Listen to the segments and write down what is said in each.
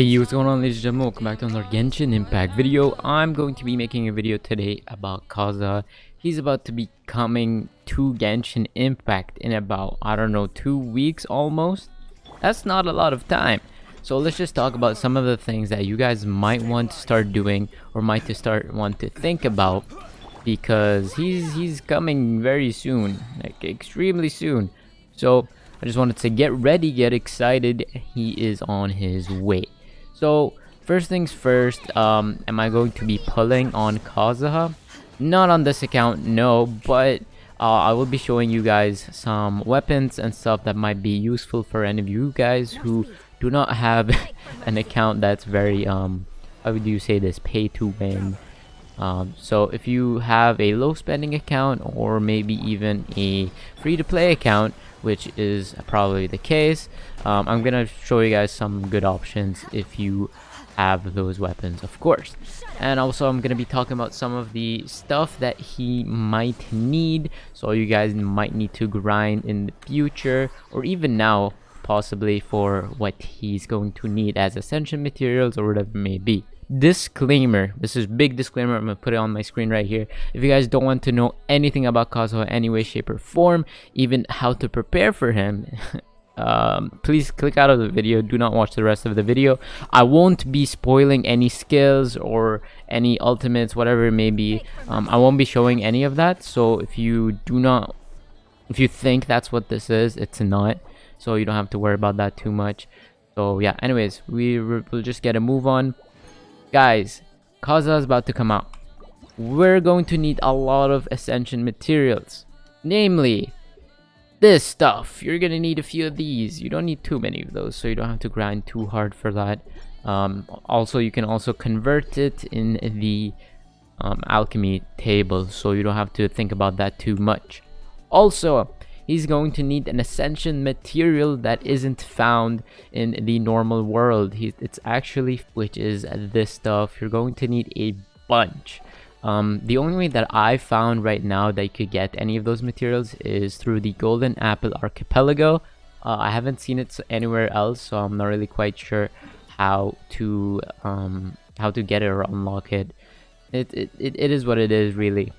Hey what's going on ladies and gentlemen? Welcome back to another Genshin Impact video. I'm going to be making a video today about Kazuha. He's about to be coming to Genshin Impact in about I don't know two weeks almost. That's not a lot of time. So let's just talk about some of the things that you guys might want to start doing or might to start want to think about because he's he's coming very soon like extremely soon. So I just wanted to get ready get excited. He is on his way so first things first, um, am I going to be pulling on Kazuha? Not on this account, no, but uh, I will be showing you guys some weapons and stuff that might be useful for any of you guys who do not have an account that's very, um, how would you say this, pay to win. Um, so if you have a low spending account or maybe even a free to play account, which is probably the case. Um, I'm gonna show you guys some good options if you have those weapons of course. And also I'm gonna be talking about some of the stuff that he might need. So you guys might need to grind in the future or even now possibly for what he's going to need as ascension materials or whatever it may be disclaimer. This is big disclaimer. I'm gonna put it on my screen right here. If you guys don't want to know anything about kazuha any way shape or form even how to prepare for him um, please click out of the video. Do not watch the rest of the video. I won't be spoiling any skills or any ultimates whatever it may be. Um, i won't be showing any of that. So if you do not if you think that's what this is it's not. So you don't have to worry about that too much. So yeah. Anyways we will just get a move on Guys, Kazuha is about to come out. We're going to need a lot of Ascension materials. Namely, this stuff. You're going to need a few of these. You don't need too many of those, so you don't have to grind too hard for that. Um, also, you can also convert it in the um, alchemy table, so you don't have to think about that too much. Also, he's going to need an ascension material that isn't found in the normal world he, it's actually which is this stuff you're going to need a bunch um, the only way that I found right now that you could get any of those materials is through the Golden Apple Archipelago. Uh, I haven't seen it anywhere else, so I'm not really quite sure how to um, how to get it or unlock it. It, it, it, it is what it is, really.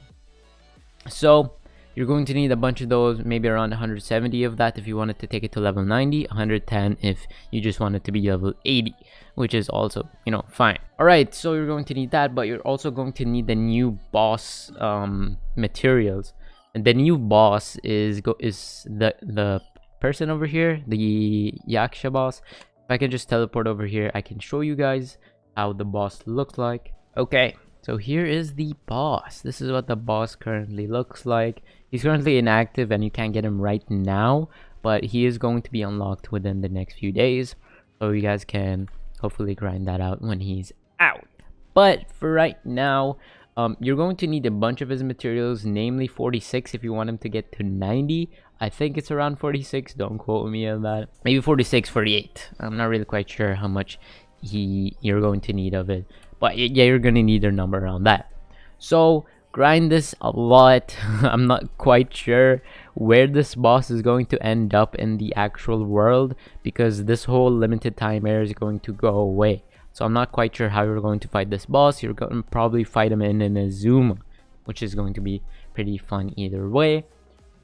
So, you're going to need a bunch of those, maybe around 170 of that if you wanted to take it to level 90, 110 if you just want it to be level 80, which is also, you know, fine. Alright, so you're going to need that, but you're also going to need the new boss um, materials. And the new boss is go is the the person over here, the Yaksha boss. If I can just teleport over here, I can show you guys how the boss looks like. Okay, so here is the boss. This is what the boss currently looks like. He's currently inactive and you can't get him right now, but he is going to be unlocked within the next few days. So you guys can hopefully grind that out when he's out. But for right now, um, you're going to need a bunch of his materials, namely 46 if you want him to get to 90. I think it's around 46, don't quote me on that. Maybe 46, 48. I'm not really quite sure how much he you're going to need of it. But yeah, you're going to need a number around that. So grind this a lot. I'm not quite sure where this boss is going to end up in the actual world because this whole limited time area is going to go away. So i'm not quite sure how you're going to fight this boss. You're going to probably fight him in Inazuma which is going to be pretty fun either way.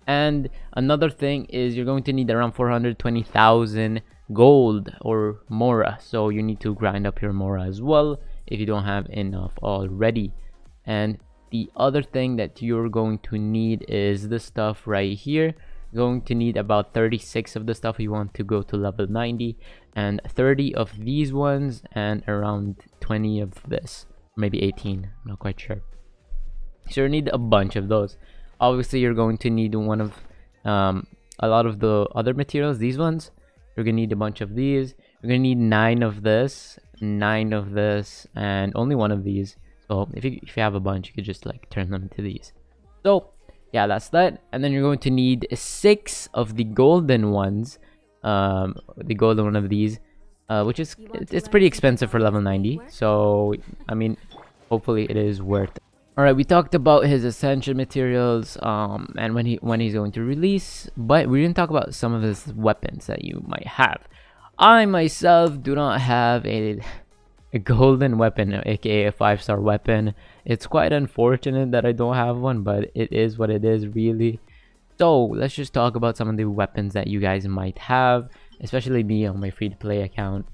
And another thing is you're going to need around 420,000 gold or mora. So you need to grind up your mora as well if you don't have enough already. And the other thing that you're going to need is this stuff right here. Going to need about 36 of the stuff. You want to go to level 90 and 30 of these ones and around 20 of this. Maybe 18 I'm not quite sure. So you need a bunch of those. Obviously you're going to need one of um, a lot of the other materials these ones. You're gonna need a bunch of these. You're gonna need nine of this nine of this and only one of these so if you, if you have a bunch, you could just like turn them into these. So yeah, that's that. And then you're going to need six of the golden ones, um, the golden one of these, uh, which is it's pretty expensive for level 90. So I mean, hopefully it is worth it. All right, we talked about his ascension materials, um, and when he when he's going to release, but we didn't talk about some of his weapons that you might have. I myself do not have a, a golden weapon, aka a 5-star weapon. It's quite unfortunate that I don't have one, but it is what it is really. So let's just talk about some of the weapons that you guys might have, especially me on my free-to-play account.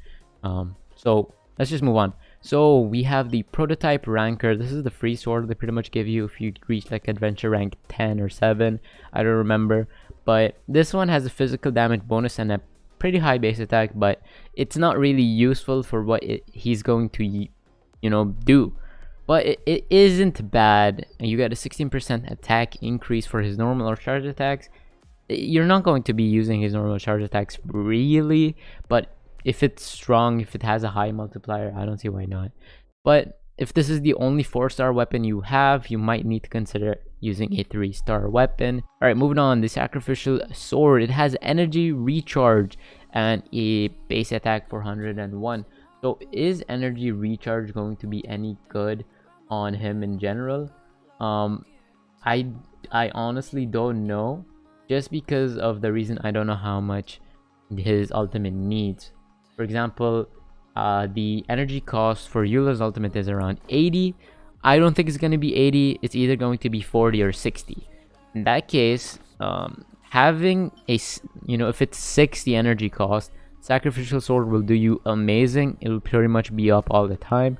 Um, so let's just move on. So we have the prototype Rancor. This is the free sword they pretty much give you if you reach like adventure rank 10 or 7. I don't remember. But this one has a physical damage bonus and a pretty high base attack, but it's not really useful for what it, he's going to, you know, do. But it, it isn't bad. You get a 16% attack increase for his normal or charge attacks. You're not going to be using his normal charge attacks really, but if it's strong, if it has a high multiplier, I don't see why not. But if this is the only 4-star weapon you have, you might need to consider using a 3-star weapon. Alright, moving on. The Sacrificial Sword. It has energy recharge and a base attack 401. So is energy recharge going to be any good on him in general? Um, I, I honestly don't know. Just because of the reason I don't know how much his ultimate needs. For example, uh, the energy cost for Eula's ultimate is around 80. I don't think it's going to be 80. It's either going to be 40 or 60. In that case, um, having a, you know, if it's 60 energy cost, Sacrificial Sword will do you amazing. It will pretty much be up all the time.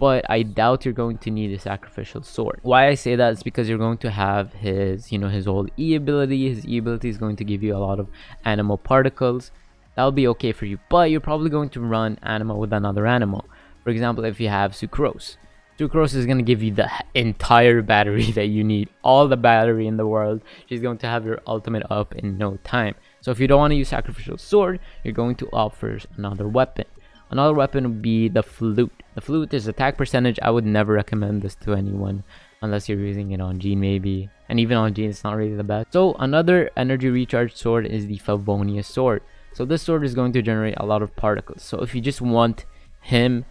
But I doubt you're going to need a Sacrificial Sword. Why I say that is because you're going to have his, you know, his old E ability. His E ability is going to give you a lot of Anemo particles that'll be okay for you but you're probably going to run Anemo with another Anemo for example if you have sucrose sucrose is going to give you the entire battery that you need. All the battery in the world. She's going to have your ultimate up in no time. So if you don't want to use sacrificial sword you're going to opt for another weapon. Another weapon would be the flute. The flute is attack percentage. I would never recommend this to anyone unless you're using it on Jean maybe. And even on Jean it's not really the best. So another energy recharge sword is the Favonius sword. So this sword is going to generate a lot of particles. So if you just want him,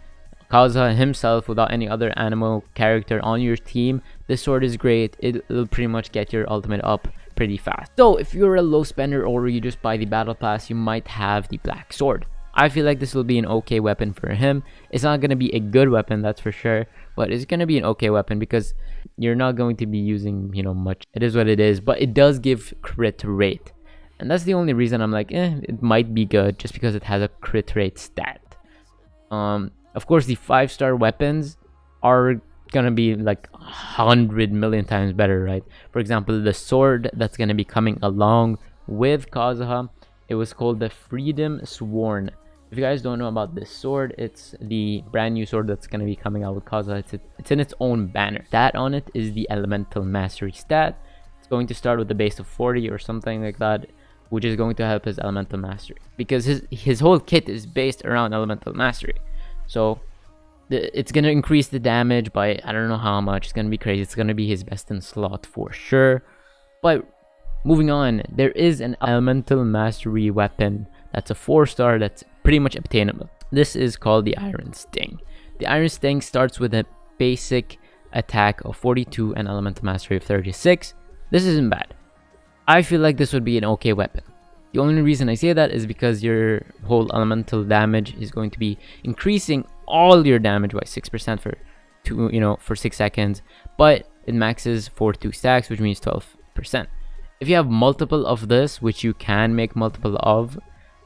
Kazuha himself without any other Anemo character on your team, this sword is great. It, will pretty much get your ultimate up pretty fast. So if you're a low spender or you just buy the battle pass, you might have the black sword. I feel like this will be an okay weapon for him. It's not going to be a good weapon, that's for sure. But it's going to be an okay weapon because you're not going to be using, you know, much. It is what it is. But it does give crit rate. And that's the only reason I'm like, eh, it might be good just because it has a crit rate stat. Um, of course, the five star weapons are gonna be like a hundred million times better, right? For example, the sword that's gonna be coming along with Kazuha, it was called the Freedom Sworn. If you guys don't know about this sword, it's the brand new sword that's gonna be coming out with Kazuha. It's, it's in its own banner. That on it is the Elemental Mastery stat. It's going to start with a base of 40 or something like that which is going to help his elemental mastery because his his whole kit is based around elemental mastery so it's going to increase the damage by i don't know how much it's going to be crazy it's going to be his best in slot for sure. But moving on there is an elemental mastery weapon that's a four star that's pretty much obtainable. This is called the iron sting. The iron sting starts with a basic attack of 42 and elemental mastery of 36 this isn't bad. I feel like this would be an okay weapon. The only reason I say that is because your whole elemental damage is going to be increasing all your damage by 6% for two, you know, for 6 seconds, but it maxes for 2 stacks, which means 12%. If you have multiple of this, which you can make multiple of,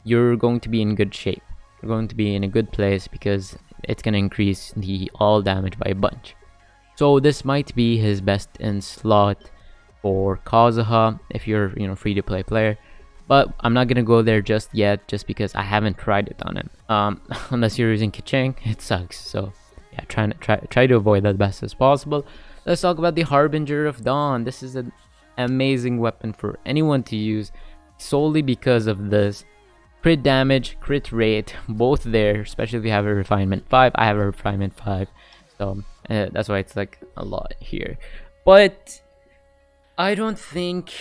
you're going to be in good shape. You're going to be in a good place because it's going to increase the all damage by a bunch. So this might be his best in slot for Kazuha if you're you know free to play player but I'm not gonna go there just yet just because I haven't tried it on it. Um, unless you're using Keqing it sucks. So yeah try to try try to avoid that best as possible. Let's talk about the Harbinger of Dawn. This is an amazing weapon for anyone to use solely because of this crit damage crit rate both there especially if you have a refinement 5 I have a refinement 5 so uh, that's why it's like a lot here. But I don't think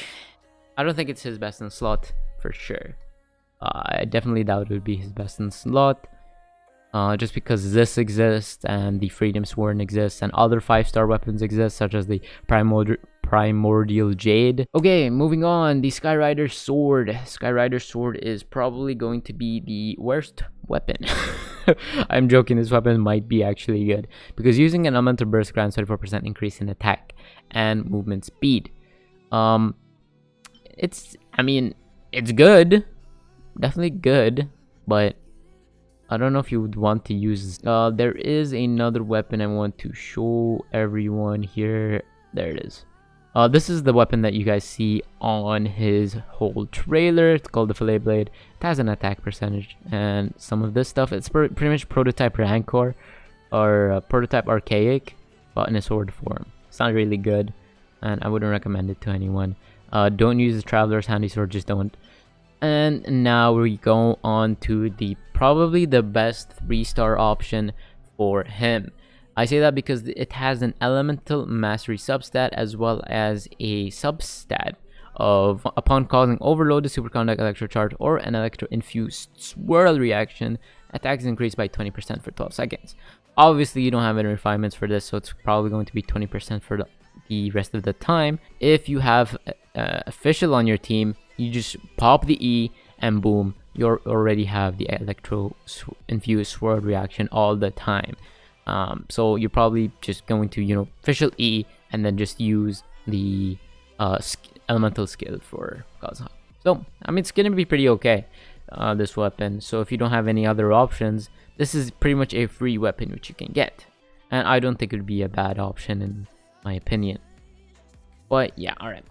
I don't think it's his best in slot for sure. Uh, I definitely doubt it would be his best in slot. uh, just because this exists and the Freedom Sworn exists and other 5-star weapons exist such as the Primordial primordial jade okay moving on the skyrider sword skyrider sword is probably going to be the worst weapon i'm joking this weapon might be actually good because using an elemental burst grants 34 percent increase in attack and movement speed um it's i mean it's good definitely good but I don't know if you would want to use uh there is another weapon I want to show everyone here there it is uh, this is the weapon that you guys see on his whole trailer. It's called the Fillet Blade. It has an attack percentage and some of this stuff. It's pretty much prototype Rancor or uh, prototype Archaic, but in a sword form. It's not really good, and I wouldn't recommend it to anyone. Uh, don't use the Traveler's Handy Sword, just don't. And now we go on to the probably the best 3-star option for him. I say that because it has an elemental mastery substat as well as a substat of upon causing overloaded superconduct electro charge or an electro infused swirl reaction, attacks increased by 20% for 12 seconds. Obviously, you don't have any refinements for this, so it's probably going to be 20% for the, the rest of the time. If you have uh, Fischl on your team, you just pop the E and boom, you already have the electro infused swirl reaction all the time. Um, so you're probably just going to, you know, Fischl E and then just use the uh, elemental skill for Kazuha. So, I mean, it's going to be pretty okay, uh, this weapon. So if you don't have any other options, this is pretty much a free weapon which you can get. And I don't think it would be a bad option in my opinion. But yeah, alright.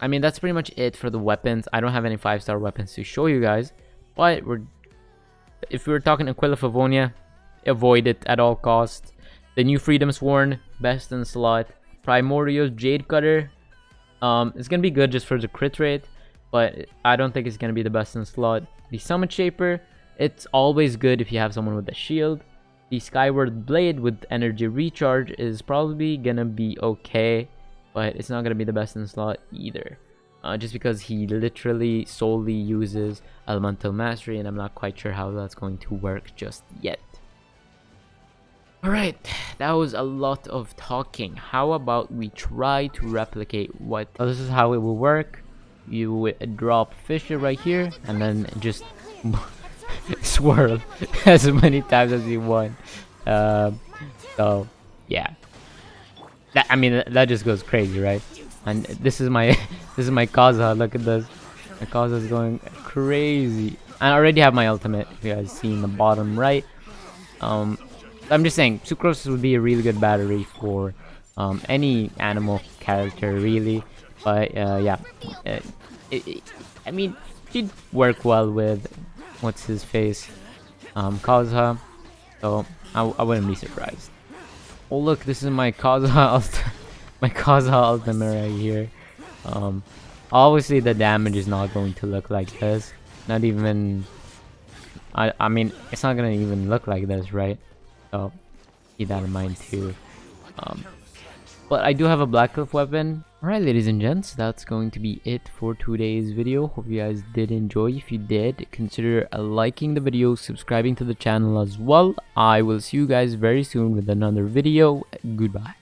I mean, that's pretty much it for the weapons. I don't have any 5-star weapons to show you guys. But we're if we were talking Aquila Favonia, avoid it at all costs. The new Freedom Sworn, best in slot. Primordial Jade Cutter, um, it's gonna be good just for the crit rate, but I don't think it's gonna be the best in slot. The Summit Shaper, it's always good if you have someone with a shield. The Skyward Blade with energy recharge is probably gonna be okay, but it's not gonna be the best in the slot either. Uh, just because he literally solely uses Elemental Mastery and I'm not quite sure how that's going to work just yet. Alright, that was a lot of talking. How about we try to replicate what... this is how it will work. You drop Fischl right here, and then just swirl as many times as you want. Uh, so, yeah. That, I mean, that just goes crazy, right? And this is my this is my Kazuha. Look at this. My is going crazy. I already have my ultimate. If you guys see in the bottom right. Um, I'm just saying, Sucrose would be a really good battery for um, any Anemo character, really. But uh, yeah, it, it, I mean, she'd work well with what's his face, um, Kazuha. So I, I wouldn't be surprised. Oh look, this is my Kazuha, my Kazuha ultimate right here. Um, obviously the damage is not going to look like this. Not even. I I mean, it's not gonna even look like this, right? So keep that in mind too. Um, but I do have a Black Cliff weapon. Alright ladies and gents, that's going to be it for today's video. Hope you guys did enjoy. If you did, consider liking the video, subscribing to the channel as well. I will see you guys very soon with another video. Goodbye.